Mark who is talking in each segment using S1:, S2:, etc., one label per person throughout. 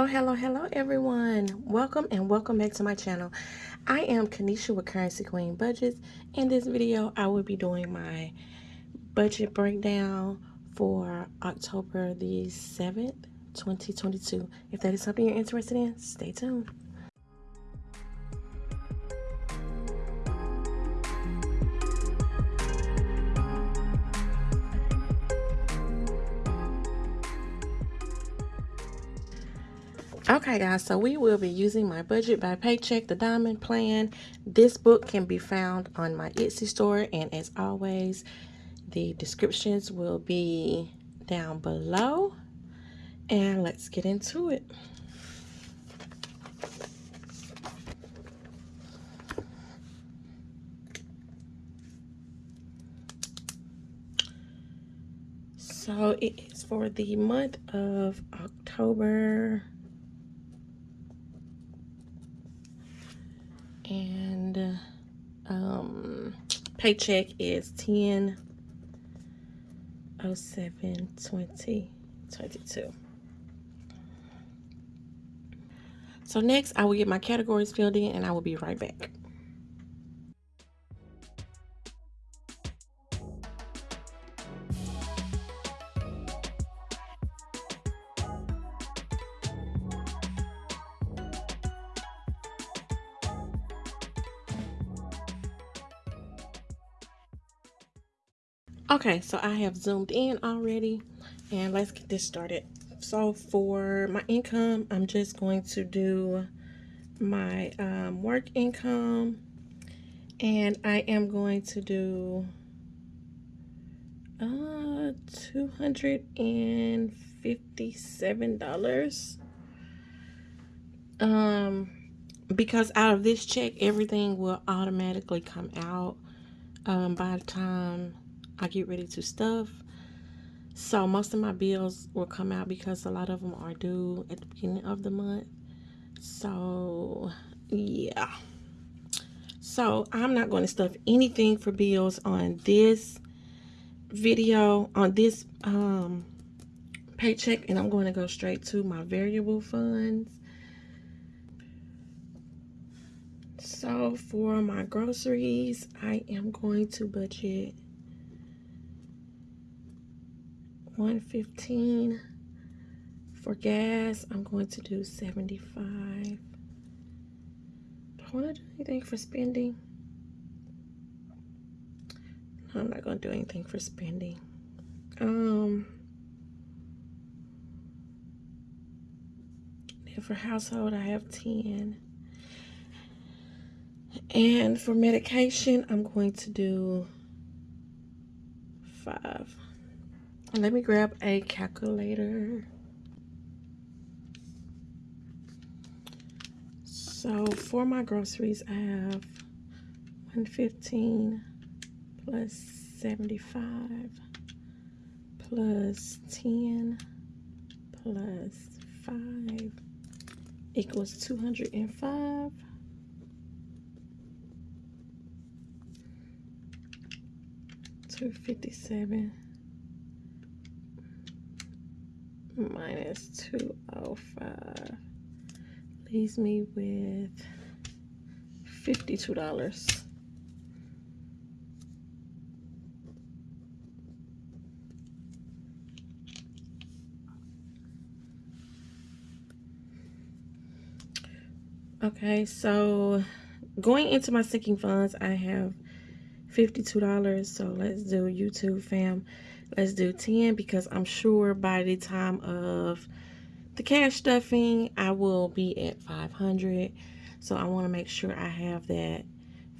S1: Hello, hello, hello, everyone. Welcome and welcome back to my channel. I am Kanisha with Currency Queen Budgets. In this video, I will be doing my budget breakdown for October the 7th, 2022. If that is something you're interested in, stay tuned. Okay guys, so we will be using my budget by paycheck, the diamond plan. This book can be found on my Etsy store and as always, the descriptions will be down below. And let's get into it. So it is for the month of October and um, paycheck is 10 07 2022. So next I will get my categories filled in and I will be right back. Okay, so I have zoomed in already and let's get this started. So for my income, I'm just going to do my um, work income and I am going to do uh, $257. Um, because out of this check, everything will automatically come out um, by the time I get ready to stuff. So most of my bills will come out because a lot of them are due at the beginning of the month. So yeah. So I'm not going to stuff anything for bills on this video, on this um, paycheck, and I'm going to go straight to my variable funds. So for my groceries, I am going to budget 115 for gas i'm going to do 75 do i want to do anything for spending? No, i'm not going to do anything for spending. Um and for household i have 10 and for medication i'm going to do five let me grab a calculator. So for my groceries, I have 115 plus 75 plus 10 plus 5 equals 205. Two fifty seven minus 205 leaves me with $52. Okay, so going into my sinking funds, I have $52. So let's do YouTube fam. Let's do 10 because I'm sure by the time of the cash stuffing, I will be at 500. So I want to make sure I have that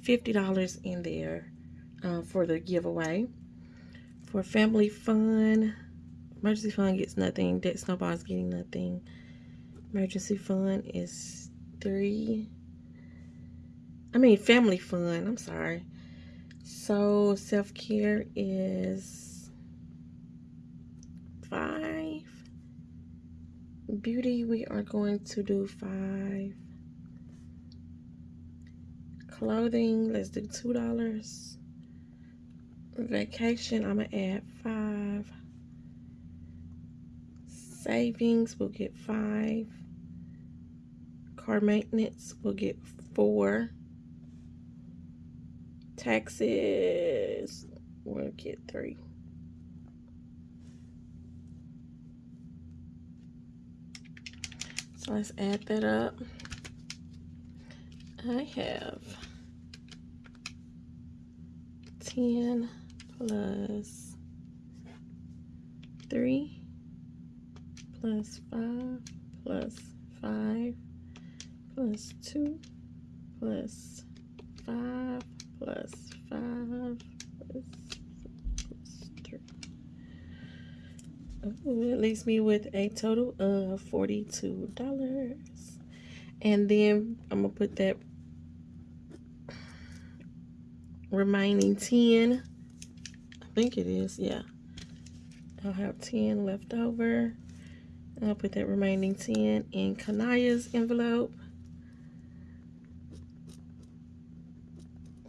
S1: $50 in there uh, for the giveaway. For family fun, emergency fund gets nothing. Debt snowball's getting nothing. Emergency fund is three. I mean, family fun. I'm sorry. So self-care is five. Beauty, we are going to do five. Clothing, let's do two dollars. Vacation, I'm gonna add five. Savings, we'll get five. car maintenance we'll get four. Taxes will get three. So let's add that up. I have 10 plus 3 plus 5 plus 5 plus 2 plus 5 plus 5 plus, plus 3. Ooh, it leaves me with a total of $42. And then I'm going to put that remaining 10. I think it is, yeah. I'll have 10 left over. I'll put that remaining 10 in Kanaya's envelope.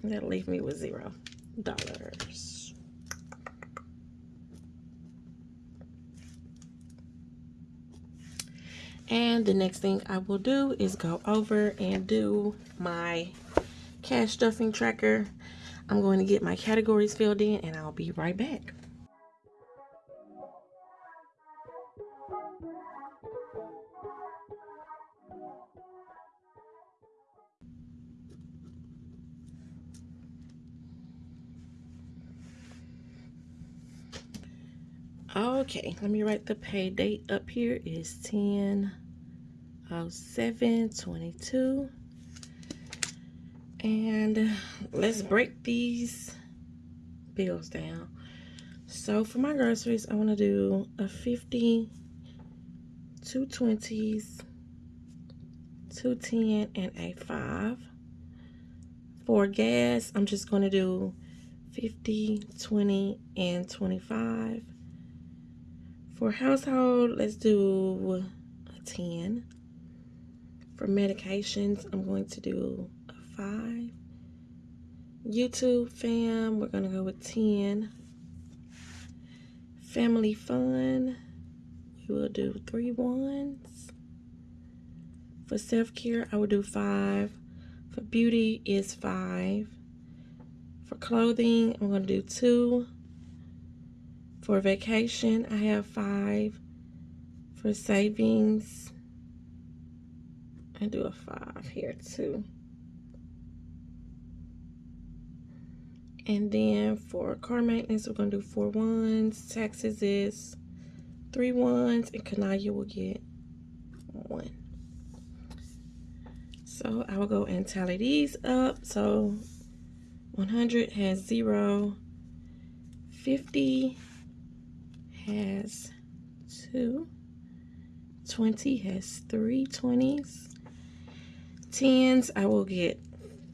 S1: That'll leave me with zero dollars. And the next thing I will do is go over and do my cash stuffing tracker. I'm going to get my categories filled in and I'll be right back. Okay, let me write the pay date up here is 10 07 22. And let's break these bills down. So for my groceries, I want to do a 50, two 20s, two 10, and a 5. For gas, I'm just going to do 50, 20, and 25. For household, let's do a 10. For medications, I'm going to do a 5. YouTube fam, we're going to go with 10. Family fun, we will do three ones. For self-care, I will do 5. For beauty is 5. For clothing, I'm going to do 2. For vacation, I have five. For savings, I do a five here too. And then for car maintenance, we're going to do four ones. Taxes is three ones, and Kanaya will get one. So I will go and tally these up. So 100 has zero, 50 has two. 20 has three 20s. 10s, I will get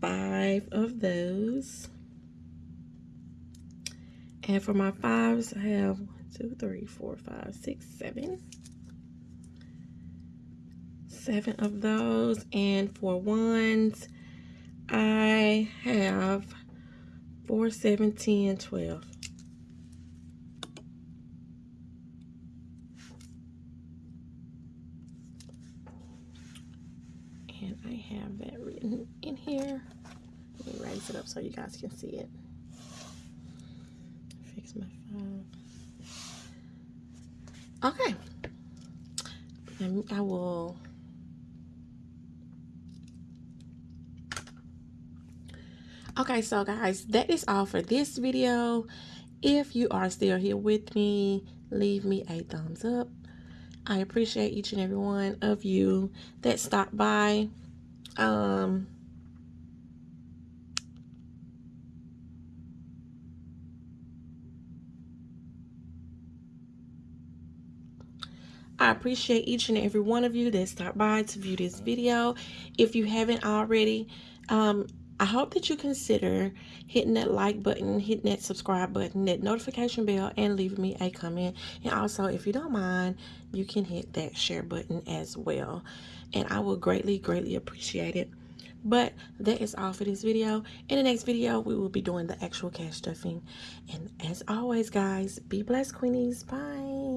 S1: five of those. And for my fives, I have one, two, three, four, five, six, seven. Seven of those. And for ones, I have four, seven, ten, twelve. Have that written in here. Let me raise it up so you guys can see it. Fix my five. Okay. I will Okay, so guys, that is all for this video. If you are still here with me, leave me a thumbs up. I appreciate each and every one of you that stopped by. Um, I appreciate each and every one of you that stopped by to view this video. If you haven't already, um, I hope that you consider hitting that like button, hitting that subscribe button, that notification bell, and leaving me a comment. And also, if you don't mind, you can hit that share button as well. And I will greatly, greatly appreciate it. But that is all for this video. In the next video, we will be doing the actual cash stuffing. And as always, guys, be blessed, Queenies. Bye.